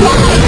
Yeah.